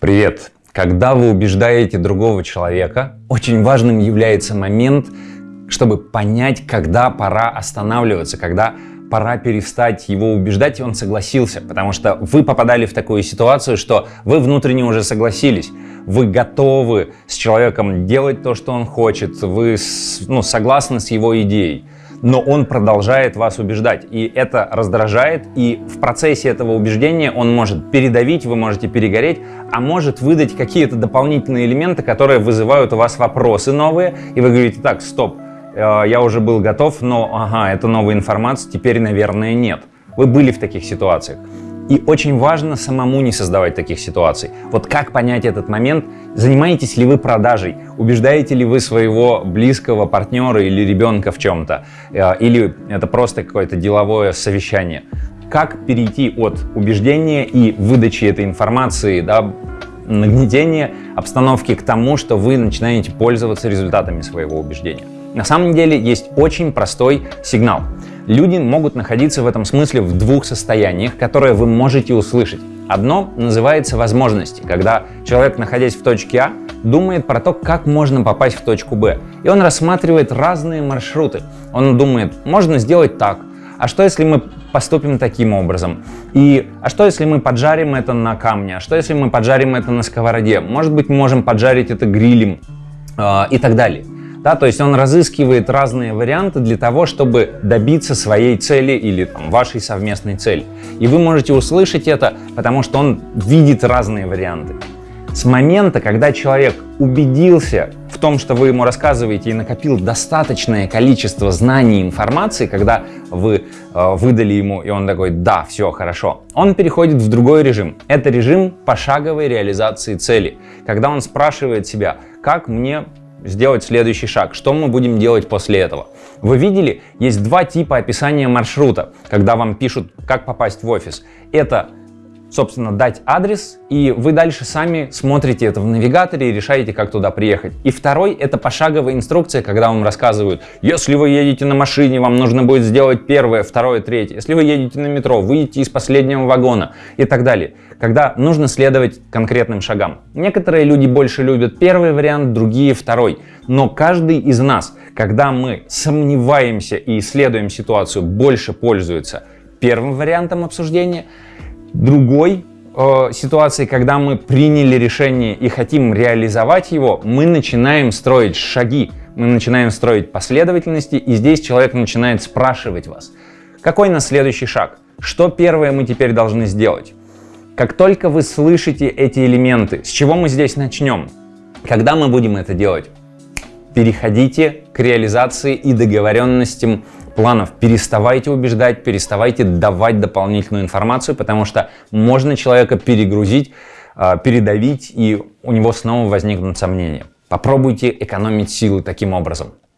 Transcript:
Привет! Когда вы убеждаете другого человека, очень важным является момент, чтобы понять, когда пора останавливаться, когда пора перестать его убеждать, и он согласился. Потому что вы попадали в такую ситуацию, что вы внутренне уже согласились. Вы готовы с человеком делать то, что он хочет, вы ну, согласны с его идеей но он продолжает вас убеждать. И это раздражает, и в процессе этого убеждения он может передавить, вы можете перегореть, а может выдать какие-то дополнительные элементы, которые вызывают у вас вопросы новые, и вы говорите, так, стоп, э, я уже был готов, но, ага, это новая информация, теперь, наверное, нет. Вы были в таких ситуациях. И очень важно самому не создавать таких ситуаций. Вот как понять этот момент? Занимаетесь ли вы продажей? Убеждаете ли вы своего близкого партнера или ребенка в чем-то? Э, или это просто какое-то деловое совещание? Как перейти от убеждения и выдачи этой информации, да, нагнетения обстановки к тому, что вы начинаете пользоваться результатами своего убеждения? На самом деле есть очень простой сигнал – Люди могут находиться в этом смысле в двух состояниях, которые вы можете услышать. Одно называется возможности, когда человек, находясь в точке А, думает про то, как можно попасть в точку Б. И он рассматривает разные маршруты. Он думает, можно сделать так, а что если мы поступим таким образом? И а что если мы поджарим это на камне? А что если мы поджарим это на сковороде? Может быть, мы можем поджарить это грилем э, и так далее. Да, то есть он разыскивает разные варианты для того, чтобы добиться своей цели или там, вашей совместной цели. И вы можете услышать это, потому что он видит разные варианты. С момента, когда человек убедился в том, что вы ему рассказываете и накопил достаточное количество знаний и информации, когда вы э, выдали ему, и он такой, да, все хорошо, он переходит в другой режим. Это режим пошаговой реализации цели, когда он спрашивает себя, как мне сделать следующий шаг. Что мы будем делать после этого? Вы видели, есть два типа описания маршрута, когда вам пишут, как попасть в офис. Это собственно, дать адрес, и вы дальше сами смотрите это в навигаторе и решаете, как туда приехать. И второй — это пошаговая инструкция, когда вам рассказывают, если вы едете на машине, вам нужно будет сделать первое, второе, третье. Если вы едете на метро, выйдите из последнего вагона и так далее. Когда нужно следовать конкретным шагам. Некоторые люди больше любят первый вариант, другие — второй. Но каждый из нас, когда мы сомневаемся и исследуем ситуацию, больше пользуется первым вариантом обсуждения — другой э, ситуации, когда мы приняли решение и хотим реализовать его, мы начинаем строить шаги, мы начинаем строить последовательности, и здесь человек начинает спрашивать вас, какой на следующий шаг, что первое мы теперь должны сделать. Как только вы слышите эти элементы, с чего мы здесь начнем, когда мы будем это делать, переходите к реализации и договоренностям планов. Переставайте убеждать, переставайте давать дополнительную информацию, потому что можно человека перегрузить, а, передавить, и у него снова возникнут сомнения. Попробуйте экономить силы таким образом.